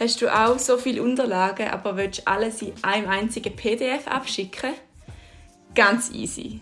Hast du auch so viele Unterlagen, aber willst alles in einem einzigen PDF abschicken? Ganz easy.